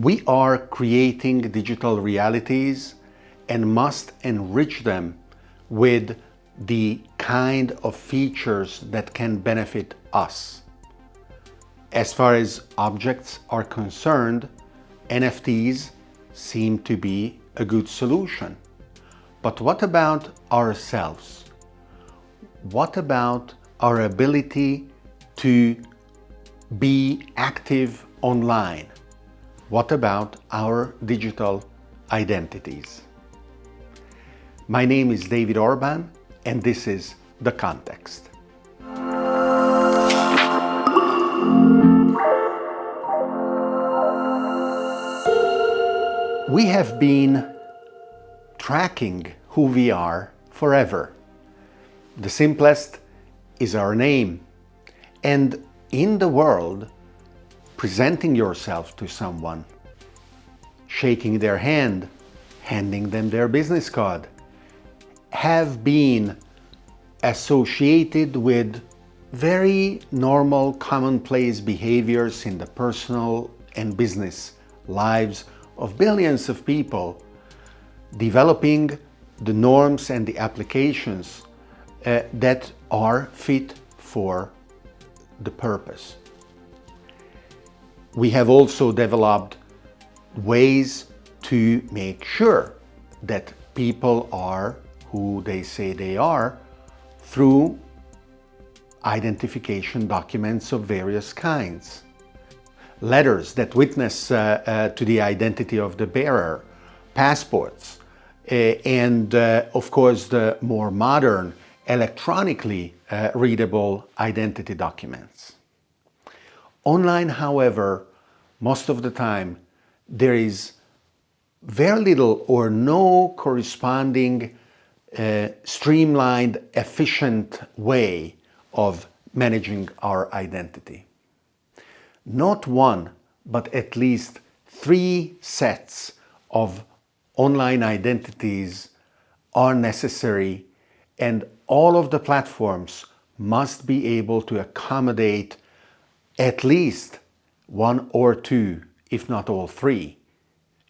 We are creating digital realities and must enrich them with the kind of features that can benefit us. As far as objects are concerned, NFTs seem to be a good solution. But what about ourselves? What about our ability to be active online? What about our digital identities? My name is David Orban and this is The Context. We have been tracking who we are forever. The simplest is our name. And in the world, presenting yourself to someone, shaking their hand, handing them their business card, have been associated with very normal commonplace behaviors in the personal and business lives of billions of people developing the norms and the applications uh, that are fit for the purpose. We have also developed ways to make sure that people are who they say they are through identification documents of various kinds letters that witness uh, uh, to the identity of the bearer, passports, uh, and uh, of course the more modern electronically uh, readable identity documents. Online, however, most of the time there is very little or no corresponding uh, streamlined, efficient way of managing our identity. Not one, but at least three sets of online identities are necessary and all of the platforms must be able to accommodate at least one or two, if not all three.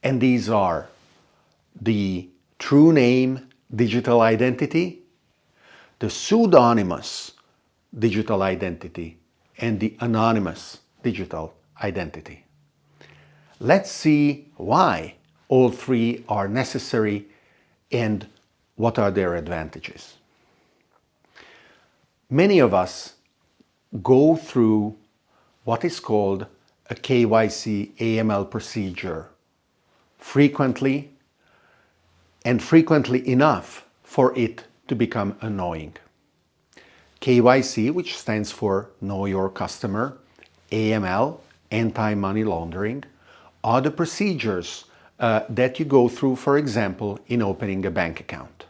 And these are the true name digital identity, the pseudonymous digital identity, and the anonymous digital identity. Let's see why all three are necessary and what are their advantages. Many of us go through what is called a KYC AML procedure frequently and frequently enough for it to become annoying. KYC, which stands for Know Your Customer, AML, anti-money laundering, are the procedures uh, that you go through, for example, in opening a bank account.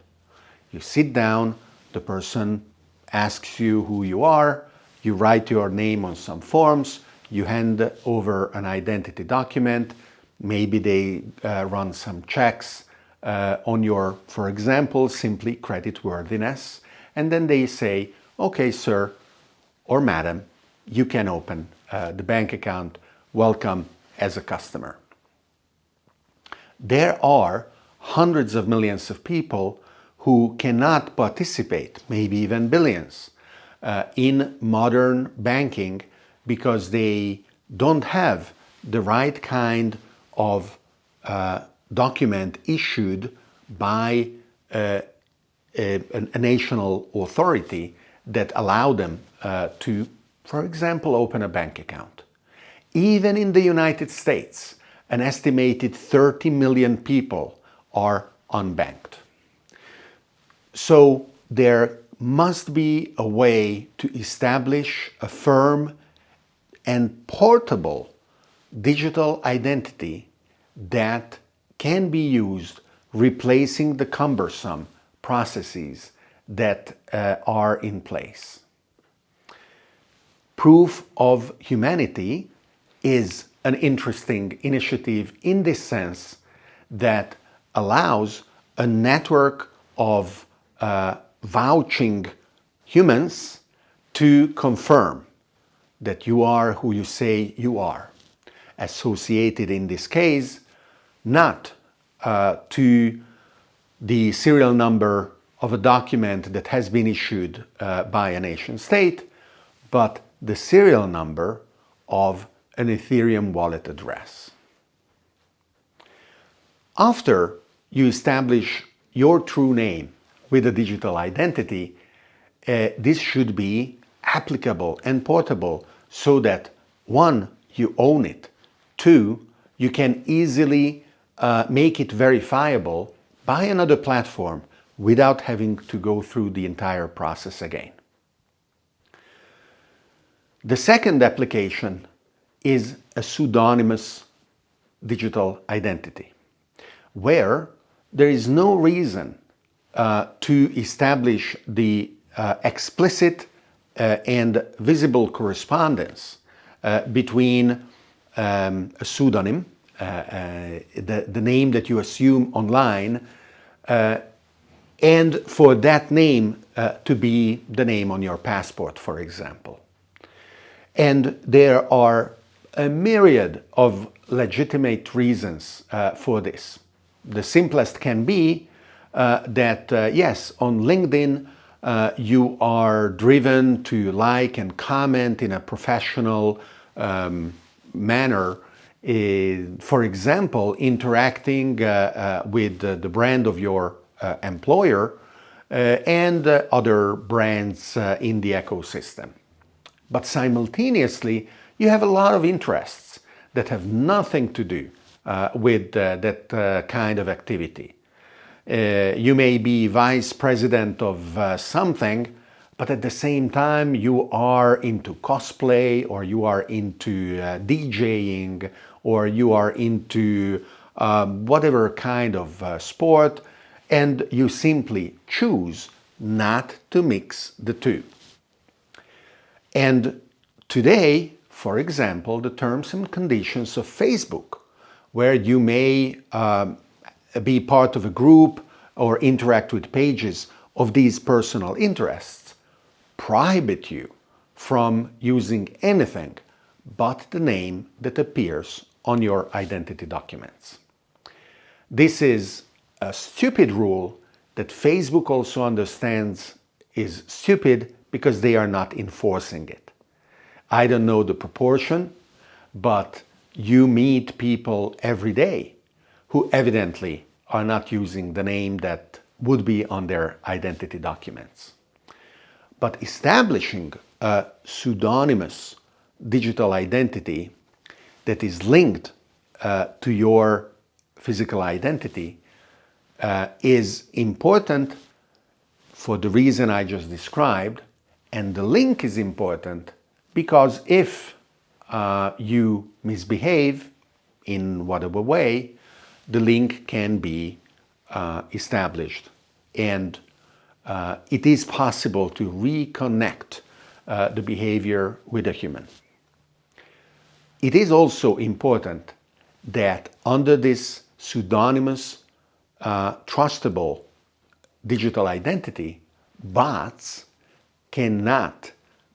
You sit down, the person asks you who you are, you write your name on some forms, you hand over an identity document, maybe they uh, run some checks uh, on your, for example, simply creditworthiness, and then they say, okay, sir or madam, you can open uh, the bank account, welcome as a customer. There are hundreds of millions of people who cannot participate, maybe even billions, uh, in modern banking because they don't have the right kind of uh, document issued by uh, a, a, national authority that allow them uh, to for example, open a bank account. Even in the United States, an estimated 30 million people are unbanked. So there must be a way to establish a firm and portable digital identity that can be used replacing the cumbersome processes that uh, are in place. Proof of humanity is an interesting initiative in this sense that allows a network of uh, vouching humans to confirm that you are who you say you are. associated in this case not uh, to the serial number of a document that has been issued uh, by a nation state, but the serial number of an Ethereum wallet address. After you establish your true name with a digital identity, uh, this should be applicable and portable so that one, you own it, two, you can easily uh, make it verifiable by another platform without having to go through the entire process again. The second application is a pseudonymous digital identity, where there is no reason uh, to establish the uh, explicit uh, and visible correspondence uh, between um, a pseudonym, uh, the, the name that you assume online, and for that name to be the name on your passport, for example. And there are a myriad of legitimate reasons for this. The simplest can be that, uh, yes, on LinkedIn, uh, you are driven to like and comment in a professional um, manner. for example, interacting uh, uh, with the brand of your employer and other brands in the ecosystem. But simultaneously, you have a lot of interests that have nothing to do uh, with uh, that uh, kind of activity. Uh, you may be vice president of uh, something, but at the same time you are into cosplay or you are into uh, DJing or you are into um, whatever kind of sport and you simply choose not to mix the two. And today, for example, the terms and conditions of Facebook, where you may um, Uh, be part of a group or interact with pages of these personal interests, prohibit you from using anything but the name that appears on your identity documents. This is a stupid rule that Facebook also understands is stupid because they are not enforcing it. I don't know the proportion, but you meet people every day who evidently are not using the name that would be on their identity documents. But establishing a pseudonymous digital identity that is linked uh, to your physical identity uh, is important for the reason I just described, and the link is important because if uh, you misbehave in whatever way, the link can be uh, established and uh, it is possible to reconnect uh, the behavior with a human. It is also important that under this pseudonymous, uh, trustable digital identity, bots cannot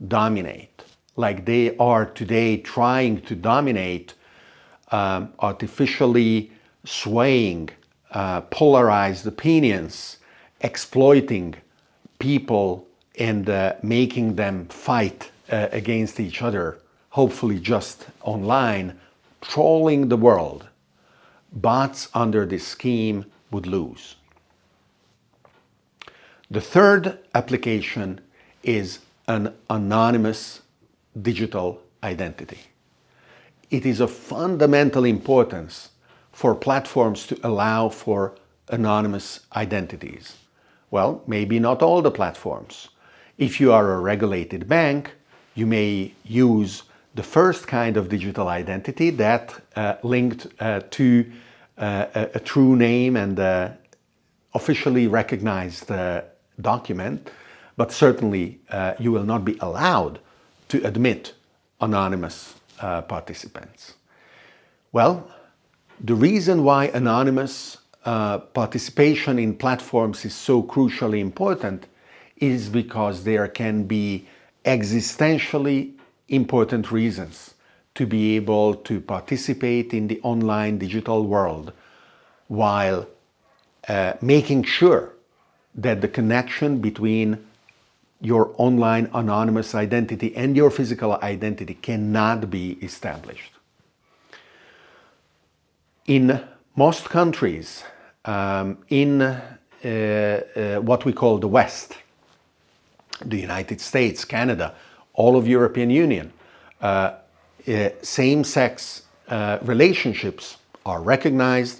dominate like they are today trying to dominate um, artificially swaying uh, polarized opinions, exploiting people and uh, making them fight uh, against each other, hopefully just online, trolling the world. Bots under this scheme would lose. The third application is an anonymous digital identity. It is of fundamental importance for platforms to allow for anonymous identities. Well, maybe not all the platforms. If you are a regulated bank, you may use the first kind of digital identity that uh, linked uh, to uh, a, a, true name and uh, officially recognized uh, document, but certainly uh, you will not be allowed to admit anonymous participants? Well, the reason why anonymous uh, participation in platforms is so crucially important is because there can be existentially important reasons to be able to participate in the online digital world while uh, making sure that the connection between your online anonymous identity and your physical identity cannot be established. In most countries, um, in uh, uh, what we call the West, the United States, Canada, all of European Union, uh, uh same-sex uh, relationships are recognized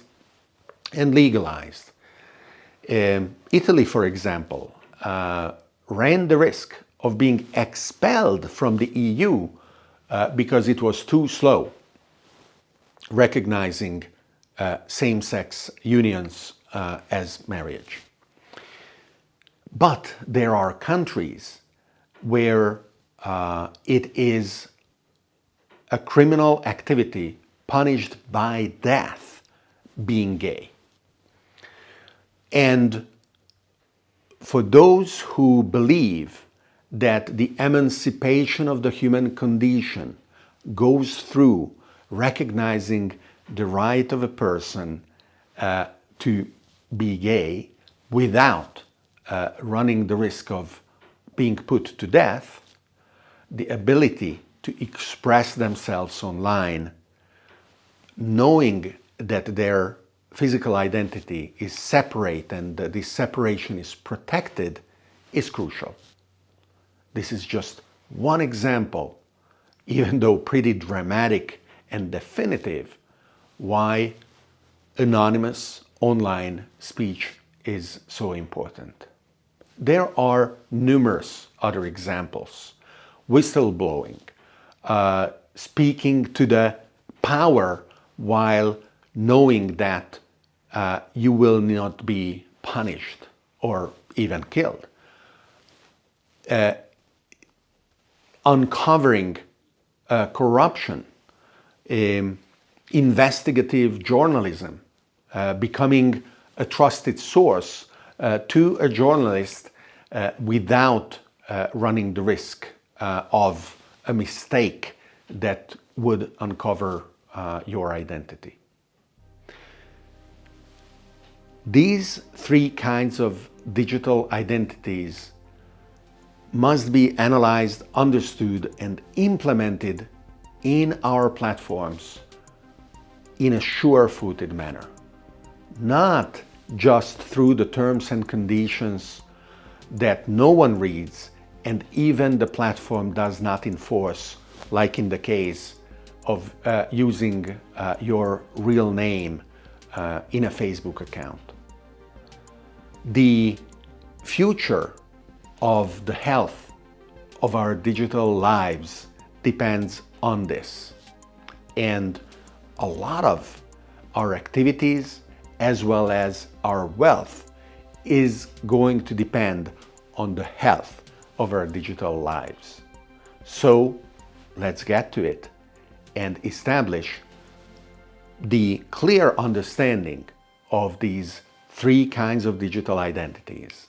and legalized. Um, Italy, for example, uh, ran the risk of being expelled from the EU because it was too slow recognizing uh, same-sex unions uh, as marriage. But there are countries where uh, it is a criminal activity punished by death being gay. And for those who believe that the emancipation of the human condition goes through recognizing the right of a person uh, to be gay without uh, running the risk of being put to death, the ability to express themselves online, knowing that their physical identity is separate and this separation is protected is crucial. This is just one example, even though pretty dramatic and definitive, why anonymous online speech is so important. There are numerous other examples. Whistleblowing, uh, speaking to the power while knowing that uh, you will not be punished or even killed. Uh, uncovering uh, corruption, um, investigative journalism, uh, becoming a trusted source uh, to a journalist uh, without running the risk of a mistake that would uncover your identity. These three kinds of digital identities must be analyzed, understood and implemented in our platforms in a sure-footed manner. Not just through the terms and conditions that no one reads and even the platform does not enforce, like in the case of uh, using uh, your real name uh, in a Facebook account. The future of the health of our digital lives depends on this. And a lot of our activities as well as our wealth is going to depend on the health of our digital lives. So let's get to it and establish the clear understanding of these three kinds of digital identities.